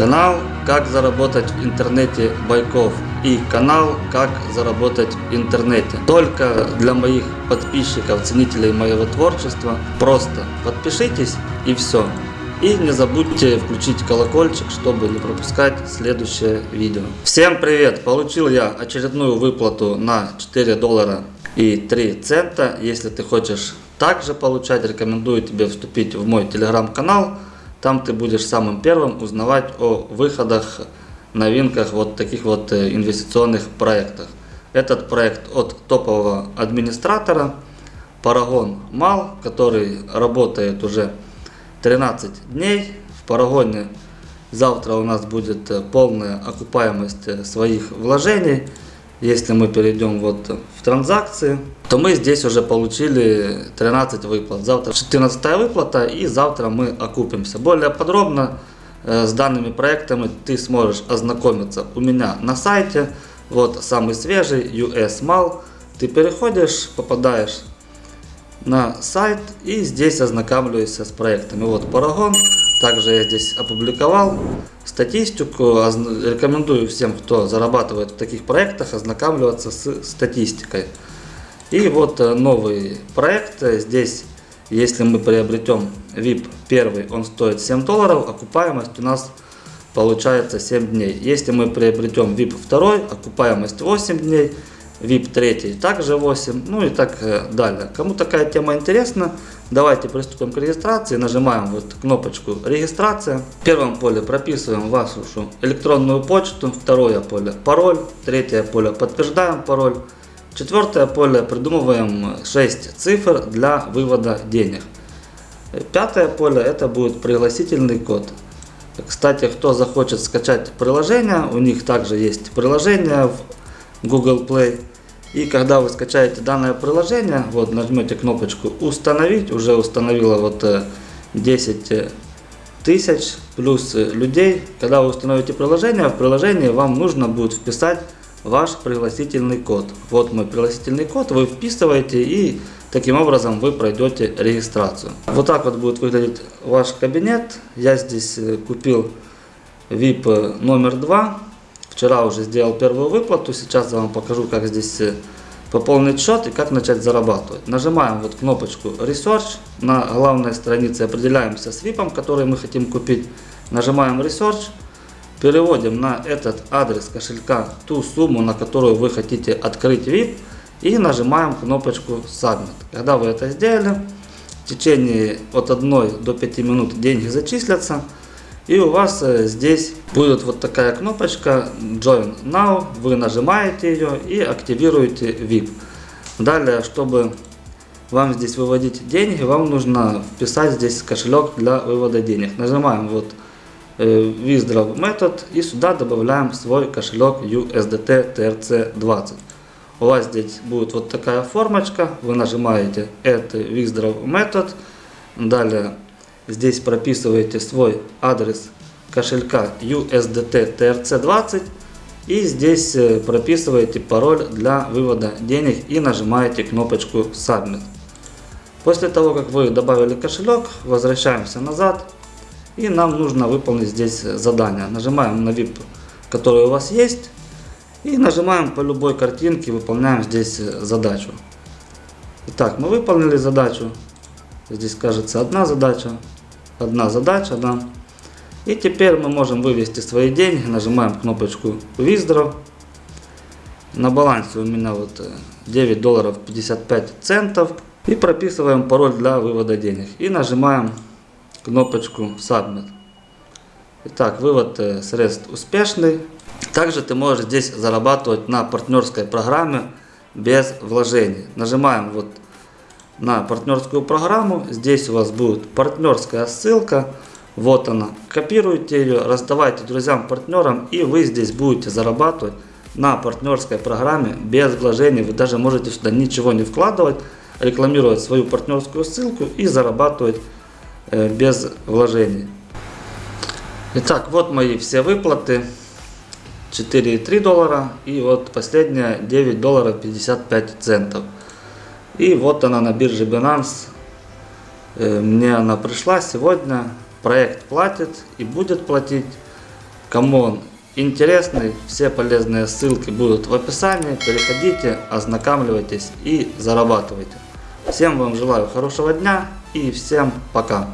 Канал «Как заработать в интернете Байков» и канал «Как заработать в интернете». Только для моих подписчиков, ценителей моего творчества. Просто подпишитесь и все. И не забудьте включить колокольчик, чтобы не пропускать следующее видео. Всем привет! Получил я очередную выплату на 4 доллара и 3 цента. Если ты хочешь также получать, рекомендую тебе вступить в мой телеграм-канал там ты будешь самым первым узнавать о выходах, новинках вот таких вот э, инвестиционных проектах. Этот проект от топового администратора Paragon Mal, который работает уже 13 дней. В Парагоне завтра у нас будет э, полная окупаемость э, своих вложений. Если мы перейдем вот в транзакции, то мы здесь уже получили 13 выплат. Завтра 14 выплата и завтра мы окупимся. Более подробно э, с данными проектами ты сможешь ознакомиться у меня на сайте. Вот самый свежий US Mal. Ты переходишь, попадаешь на сайт и здесь ознакомливаешься с проектами. Вот Paragon. Также я здесь опубликовал статистику. Рекомендую всем, кто зарабатывает в таких проектах, ознакомливаться с статистикой. И вот э, новый проект. Здесь, если мы приобретем VIP первый, он стоит 7 долларов, окупаемость у нас получается 7 дней. Если мы приобретем VIP второй, окупаемость 8 дней. VIP 3 также 8, ну и так э, далее. Кому такая тема интересна, давайте приступим к регистрации. Нажимаем вот кнопочку регистрация. В первом поле прописываем вашу электронную почту, второе поле пароль, третье поле подтверждаем пароль. Четвертое поле придумываем 6 цифр для вывода денег. Пятое поле это будет пригласительный код. Кстати, кто захочет скачать приложение, у них также есть приложение в Google Play. И когда вы скачаете данное приложение, вот нажмете кнопочку установить, уже установила вот 10 э, тысяч плюс э, людей. Когда вы установите приложение, в приложении вам нужно будет вписать ваш пригласительный код. Вот мой пригласительный код, вы вписываете и таким образом вы пройдете регистрацию. Вот так вот будет выглядеть ваш кабинет. Я здесь э, купил VIP номер 2 Вчера уже сделал первую выплату, сейчас я вам покажу, как здесь э, пополнить счет и как начать зарабатывать. Нажимаем вот кнопочку Research. На главной странице определяемся с VIP, который мы хотим купить. Нажимаем Research. Переводим на этот адрес кошелька ту сумму, на которую вы хотите открыть VIP. И нажимаем кнопочку Submit. Когда вы это сделали, в течение от 1 до 5 минут деньги зачислятся. И у вас э, здесь будет вот такая кнопочка Join Now. Вы нажимаете ее и активируете VIP. Далее, чтобы вам здесь выводить деньги, вам нужно вписать здесь кошелек для вывода денег. Нажимаем вот э, Withdraw метод и сюда добавляем свой кошелек USDT TRC20. У вас здесь будет вот такая формочка, вы нажимаете это Withdraw метод, далее Здесь прописываете свой адрес кошелька USDT TRC20 и здесь э, прописываете пароль для вывода денег и нажимаете кнопочку Submit. После того, как вы добавили кошелек, возвращаемся назад и нам нужно выполнить здесь задание. Нажимаем на VIP, который у вас есть и нажимаем по любой картинке, выполняем здесь э, задачу. Итак, мы выполнили задачу. Здесь кажется одна задача одна задача, да. И теперь мы можем вывести свои деньги, нажимаем кнопочку Withdraw. На балансе у меня вот 9 э, долларов 55 центов. И прописываем пароль для вывода денег. И нажимаем кнопочку Submit. Итак, вывод э, средств успешный. Также ты можешь здесь зарабатывать на партнерской программе без вложений. Нажимаем вот на партнерскую программу. Здесь у вас будет партнерская ссылка. Вот она. Копируйте ее, раздавайте друзьям, партнерам и вы здесь будете зарабатывать на партнерской программе без вложений. Вы даже можете сюда ничего не вкладывать, рекламировать свою партнерскую ссылку и зарабатывать э, без вложений. Итак, вот мои все выплаты. 4,3 доллара и вот последняя 9 долларов 55 центов. И вот она на бирже Binance. Э, мне она пришла сегодня. Проект платит и будет платить. Кому он интересный, все полезные ссылки будут в описании. Переходите, ознакомливайтесь и зарабатывайте. Всем вам желаю хорошего дня и всем пока.